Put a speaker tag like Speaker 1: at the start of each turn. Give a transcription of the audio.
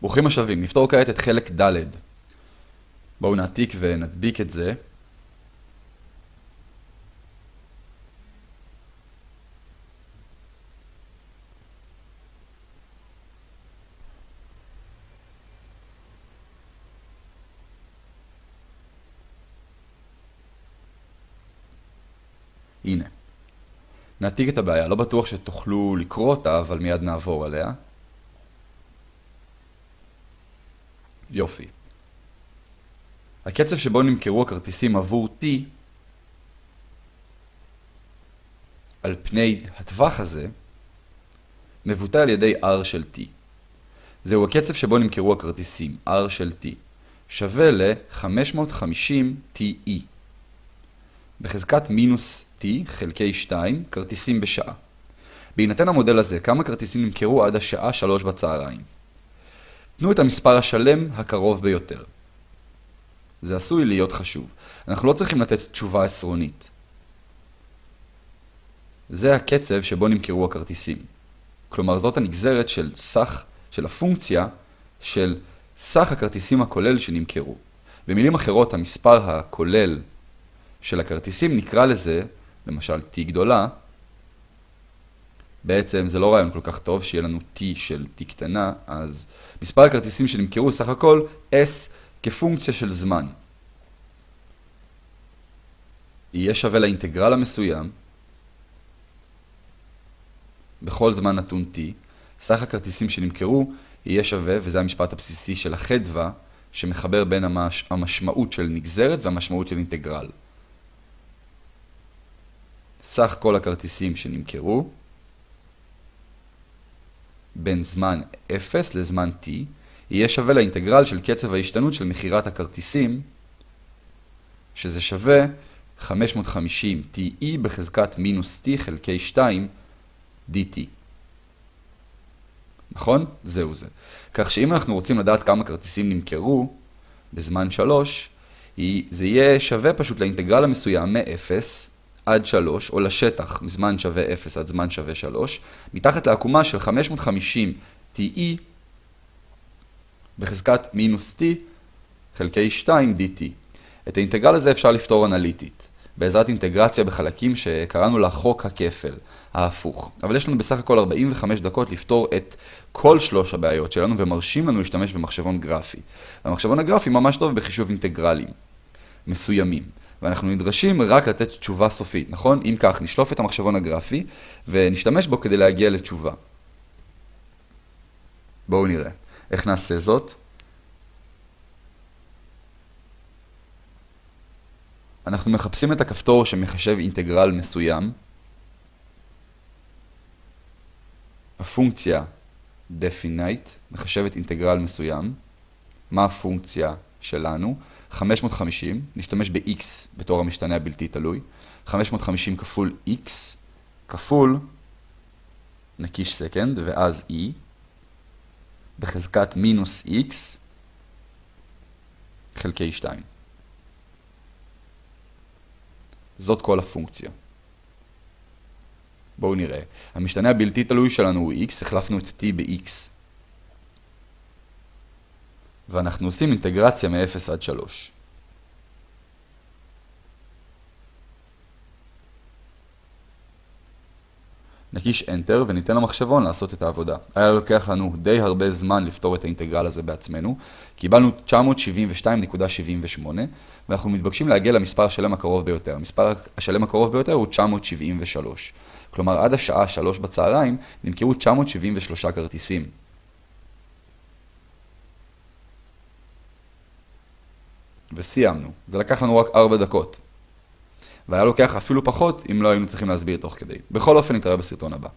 Speaker 1: ברוכים השבים, נפתור כעת את חלק ד'. בואו נעתיק ונדביק את זה. הנה. נעתיק את הבעיה, לא בטוח שתוכלו לקרוא אותה, אבל מיד נעבור עליה. יופי. הקצב שבו נמכרו הכרטיסים עבור T על פני הטווח הזה מבוטא על ידי R של T. זהו הקצב שבו נמכרו הכרטיסים, R של T, שווה ל-550 TE. בחזקת מינוס T חלקי 2 כרטיסים בשעה. בהינתן המודל הזה, כמה כרטיסים נמכרו עד השעה 3 בצהריים? תנו את המספר השלם הקרוב ביותר. זה עשוי להיות חשוב. אנחנו לא צריכים לתת תשובה עשרונית. זה הקצב שבו נמכרו הכרטיסים. כלומר, זאת הנגזרת של סך, של הפונקציה של סך הכרטיסים הכולל שנמכרו. במילים אחרות, המספר הכולל של הכרטיסים נקרא לזה, למשל t גדולה, בעצם זה לא רעיון כל כך טוב שיהיה לנו t של t קטנה, אז מספר הכרטיסים שנמכרו סך הכל s כפונקציה של זמן. יהיה שווה לאינטגרל המסוים בכל זמן נתון t, סך הכרטיסים שנמכרו יהיה שווה, וזה המשפט הבסיסי של החדווה, שמחבר בין המש... המשמעות של נגזרת והמשמעות של אינטגרל. סך כל הכרטיסים שנמכרו בין זמן 0 לזמן t יהיה שווה לאינטגרל של קצב ההשתנות של מכירת הכרטיסים, שזה שווה 550 TE בחזקת מינוס T חלקי 2 DT. נכון? זהו זה. כך שאם אנחנו רוצים לדעת כמה כרטיסים נמכרו בזמן 3, זה יהיה שווה פשוט לאינטגרל המסוים מ-0 עד 3, או לשטח מזמן שווה 0 עד זמן שווה 3, מתחת לעקומה של 550 TE בחזקת מינוס T חלקי 2 DT. את האינטגרל הזה אפשר לפתור אנליטית, בעזרת אינטגרציה בחלקים שקראנו לה חוק הכפל, ההפוך. אבל יש לנו בסך הכל 45 דקות לפתור את כל שלוש הבעיות שלנו ומרשים לנו להשתמש במחשבון גרפי. והמחשבון הגרפי ממש טוב בחישוב אינטגרלים מסוימים. ואנחנו נדרשים רק לתת תשובה סופית, נכון? אם כך, נשלוף את המחשבון הגרפי ונשתמש בו כדי להגיע לתשובה. בואו נראה. איך נעשה זאת? אנחנו מחפשים את הכפתור שמחשב אינטגרל מסוים. הפונקציה definite מחשבת אינטגרל מסוים. מה הפונקציה שלנו? 550, נשתמש ב-x בתור המשתנה הבלתי תלוי. 550 כפול x כפול נקיש סקנד ואז e בחזקת מינוס x חלקי 2. זאת כל הפונקציה. בואו נראה. המשתנה הבלתי תלוי שלנו הוא x, החלפנו את t ב-x. ואנחנו עושים אינטגרציה מ-0 עד 3. נקיש Enter וניתן למחשבון לעשות את העבודה. היה לוקח לנו די הרבה זמן לפתור את האינטגרל הזה בעצמנו. קיבלנו 972.78 ואנחנו מתבקשים להגיע למספר השלם הקרוב ביותר. המספר השלם הקרוב ביותר הוא 973. כלומר, עד השעה 3 בצהריים נמכרו 973 כרטיסים. וסיימנו. זה לקח לנו רק 4 דקות. והיה לוקח אפילו פחות אם לא היינו צריכים להסביר תוך כדי. בכל אופן נתראה בסרטון הבא.